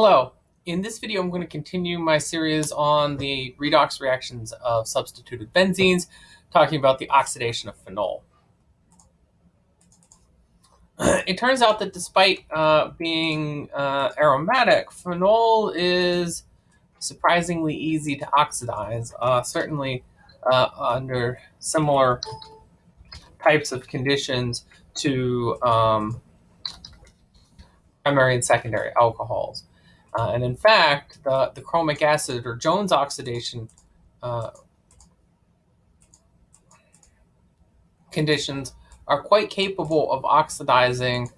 Hello. In this video, I'm going to continue my series on the redox reactions of substituted benzenes, talking about the oxidation of phenol. It turns out that despite uh, being uh, aromatic, phenol is surprisingly easy to oxidize, uh, certainly uh, under similar types of conditions to um, primary and secondary alcohols. Uh, and in fact, the, the chromic acid or Jones oxidation uh, conditions are quite capable of oxidizing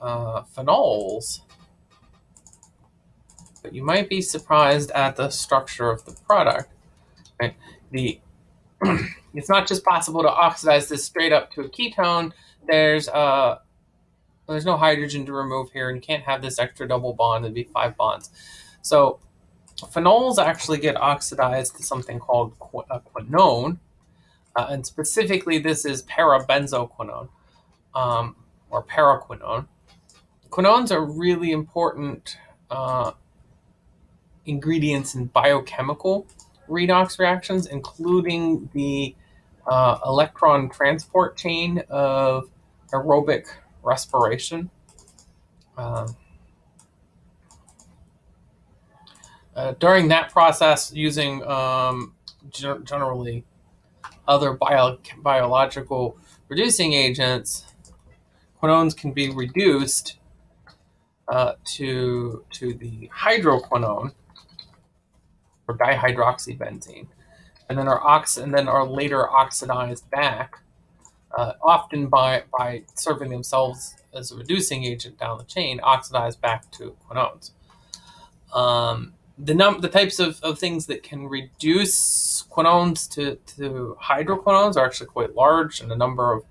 uh, phenols. But you might be surprised at the structure of the product. Right? The it's not just possible to oxidize this straight up to a ketone. There's a uh, there's no hydrogen to remove here, and you can't have this extra double bond. It'd be five bonds. So phenols actually get oxidized to something called a quinone, uh, and specifically this is parabenzoquinone um, or paraquinone. Quinones are really important uh, ingredients in biochemical redox reactions, including the uh, electron transport chain of aerobic respiration. Um, uh, during that process, using um, generally other bio biological reducing agents, quinones can be reduced uh, to, to the hydroquinone or dihydroxybenzene, and then are ox and then are later oxidized back uh, often by, by serving themselves as a reducing agent down the chain, oxidize back to quinones. Um, the num the types of, of things that can reduce quinones to, to hydroquinones are actually quite large, and a number of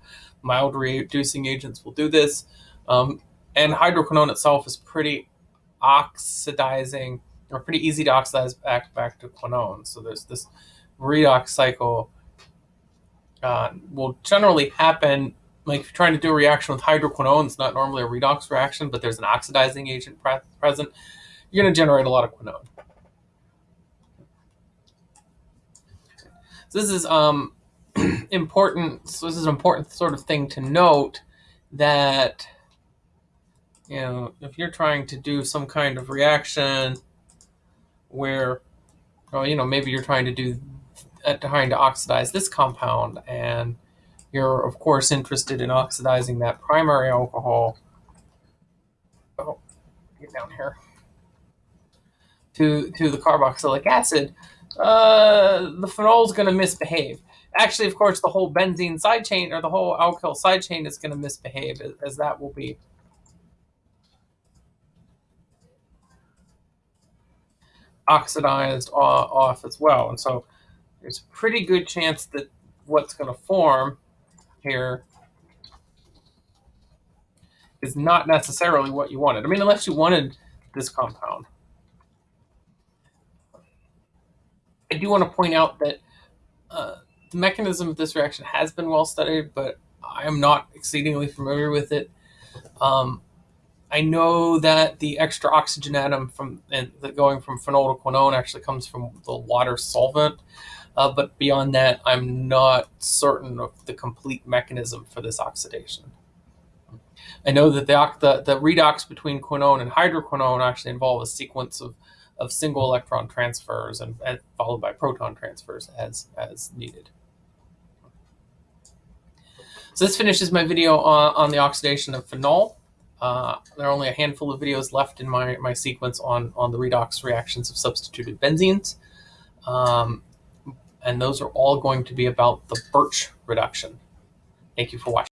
mild reducing agents will do this. Um, and hydroquinone itself is pretty oxidizing, or pretty easy to oxidize back back to quinone. So there's this redox cycle uh, will generally happen like if you're trying to do a reaction with hydroquinone, it's not normally a redox reaction, but there's an oxidizing agent pre present, you're going to generate a lot of quinone. So this is um, important. So this is an important sort of thing to note that you know if you're trying to do some kind of reaction where, well, you know, maybe you're trying to do trying to oxidize this compound and you're of course interested in oxidizing that primary alcohol. Oh get down here. To to the carboxylic acid. Uh, the phenol is going to misbehave. Actually of course the whole benzene side chain or the whole alkyl side chain is going to misbehave as, as that will be. Oxidized off as well and so there's a pretty good chance that what's going to form here is not necessarily what you wanted. I mean, unless you wanted this compound. I do want to point out that uh, the mechanism of this reaction has been well studied, but I am not exceedingly familiar with it. Um, I know that the extra oxygen atom from and the going from phenol to quinone actually comes from the water solvent. Uh, but beyond that, I'm not certain of the complete mechanism for this oxidation. I know that the, the, the redox between quinone and hydroquinone actually involve a sequence of, of single electron transfers and, and followed by proton transfers as, as needed. So this finishes my video on, on the oxidation of phenol. Uh, there are only a handful of videos left in my, my sequence on, on the redox reactions of substituted benzenes. Um, and those are all going to be about the Birch reduction. Thank you for watching.